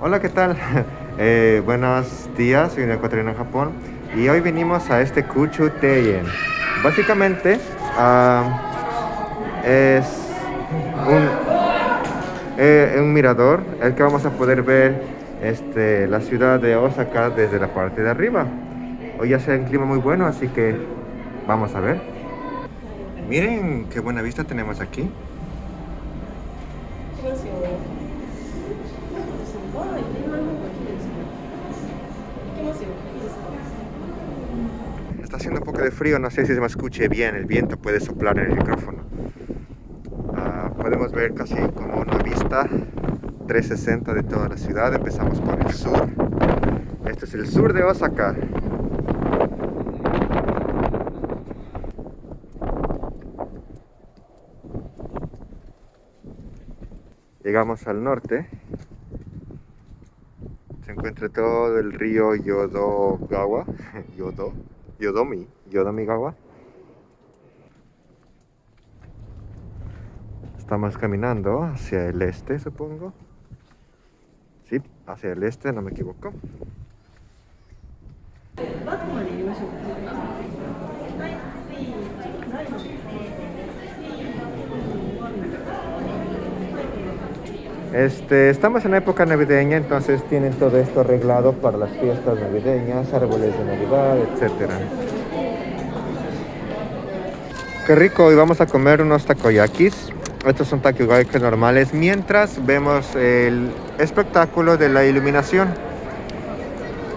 Hola, ¿qué tal? Eh, buenos días, soy un ecuatoriano en Japón y hoy venimos a este Kuchu Teien. Básicamente ah, es un, eh, un mirador el que vamos a poder ver este, la ciudad de Osaka desde la parte de arriba. Hoy hace un clima muy bueno, así que vamos a ver. Miren qué buena vista tenemos aquí. Está haciendo un poco de frío, no sé si se me escuche bien, el viento puede soplar en el micrófono. Ah, podemos ver casi como una vista 360 de toda la ciudad. Empezamos por el sur. Este es el sur de Osaka. Llegamos al norte. Se encuentra todo el río Yodogawa. Yodo, Yodomi, Yodomigawa. Estamos caminando hacia el este, supongo. Sí, hacia el este, no me equivoco. Este, estamos en época navideña, entonces tienen todo esto arreglado para las fiestas navideñas, árboles de Navidad, etc. Qué rico, hoy vamos a comer unos takoyakis. Estos son takoyakis normales, mientras vemos el espectáculo de la iluminación.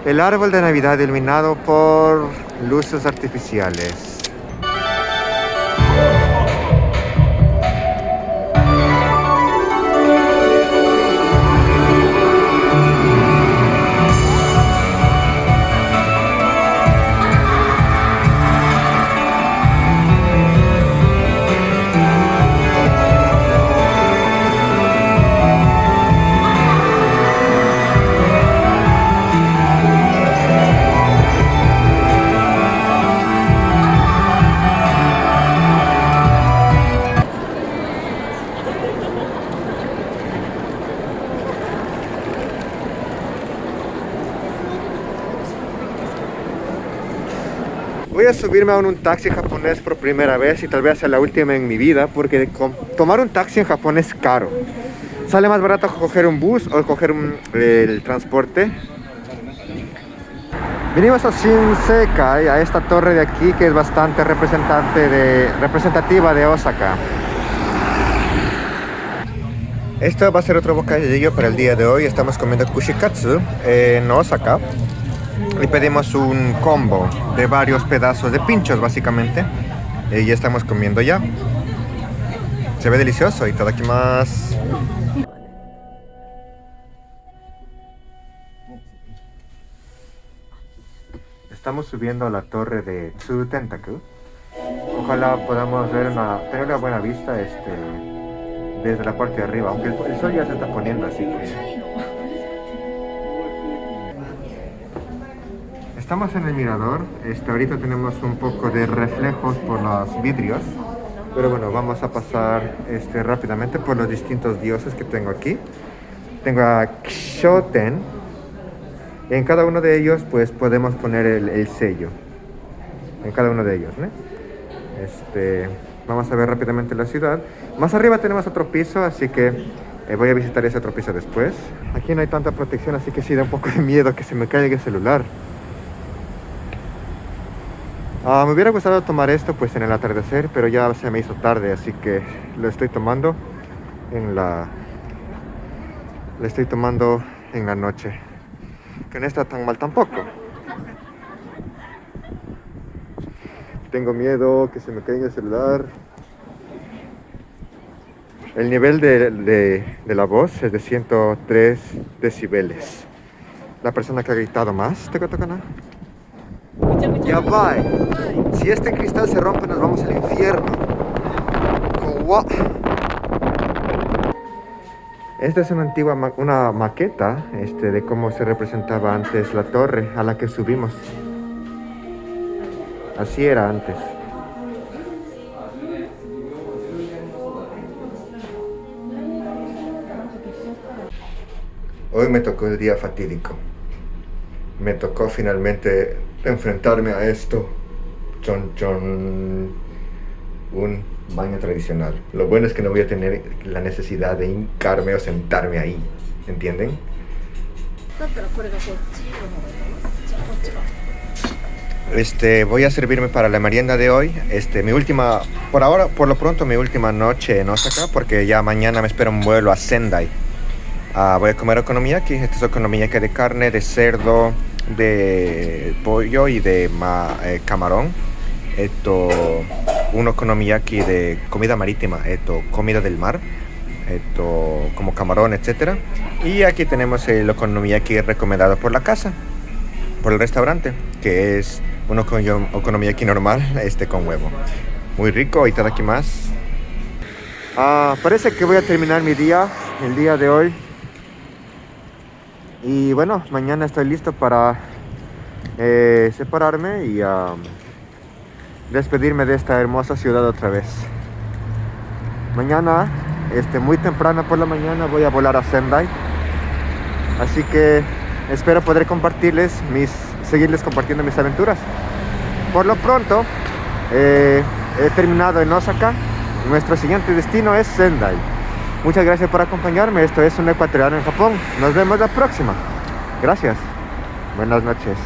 El árbol de Navidad iluminado por luces artificiales. Voy a subirme a un taxi japonés por primera vez y tal vez sea la última en mi vida porque tomar un taxi en Japón es caro. Sale más barato coger un bus o coger el transporte. Venimos a Shinsekai, a esta torre de aquí que es bastante representante representativa de Osaka. Esto va a ser otro bocadillo para el día de hoy. Estamos comiendo kushikatsu en Osaka y pedimos un combo de varios pedazos de pinchos básicamente. Y ya estamos comiendo ya. Se ve delicioso y todo aquí más. Estamos subiendo a la torre de Tsu Tentaku ojalá podamos ver una, tener una buena vista este, desde la parte de arriba aunque el sol ya se está poniendo así que Estamos en el mirador, este, ahorita tenemos un poco de reflejos por los vidrios, pero bueno, vamos a pasar este, rápidamente por los distintos dioses que tengo aquí. Tengo a Kshoten, en cada uno de ellos pues podemos poner el, sello, en cada uno de ellos, ¿no? Este, vamos a ver rápidamente la ciudad. Más arriba tenemos otro piso, así que eh, voy a visitar ese otro piso después. Aquí no hay tanta protección, así que sí da un poco de miedo que se me caiga el celular. Ah, me hubiera gustado tomar esto pues en el atardecer, pero ya se me hizo tarde, así que lo estoy tomando en la... Lo estoy tomando en la noche. Que no está tan mal tampoco. Tengo miedo que se me caiga el celular. El nivel de, de la voz es de 103 decibeles. La persona que ha gritado más, ¿te toca nada? Ya va. Si este cristal se rompe, nos vamos al infierno. Esta es una antigua una maqueta este, de cómo se representaba antes la torre a la que subimos. Así era antes. Hoy me tocó el día fatídico. Me tocó finalmente enfrentarme a esto. Chon, chon. Un baño tradicional. Lo bueno es que no voy a tener la necesidad de hincarme o sentarme ahí. ¿Entienden? Este, voy a servirme para la merienda de hoy. Este, mi última, por ahora, por lo pronto, mi última noche en Osaka, porque ya mañana me espera un vuelo a Sendai. Ah, voy a comer okonomiyaki. Esta es okonomiyaki de carne, de cerdo, de pollo y de eh, camarón. Esto, un okonomiyaki de comida marítima, esto, comida del mar. Esto, como camarón, etcétera. Y aquí tenemos el okonomiyaki recomendado por la casa, por el restaurante, que es una okonomiyaki normal este con huevo. Muy rico y más. Ah, parece que voy a terminar mi día, el día de hoy. Y bueno, mañana estoy listo para eh, separarme y despedirme de esta hermosa ciudad otra vez. Mañana, este, muy temprano por la mañana, voy a volar a Sendai. Así que espero poder compartirles mis seguirles compartiendo mis aventuras. Por lo pronto, eh, he terminado en Osaka. Nuestro siguiente destino es Sendai. Muchas gracias por acompañarme. Esto es un ecuatoriano en Japón. Nos vemos la próxima. Gracias. Buenas noches.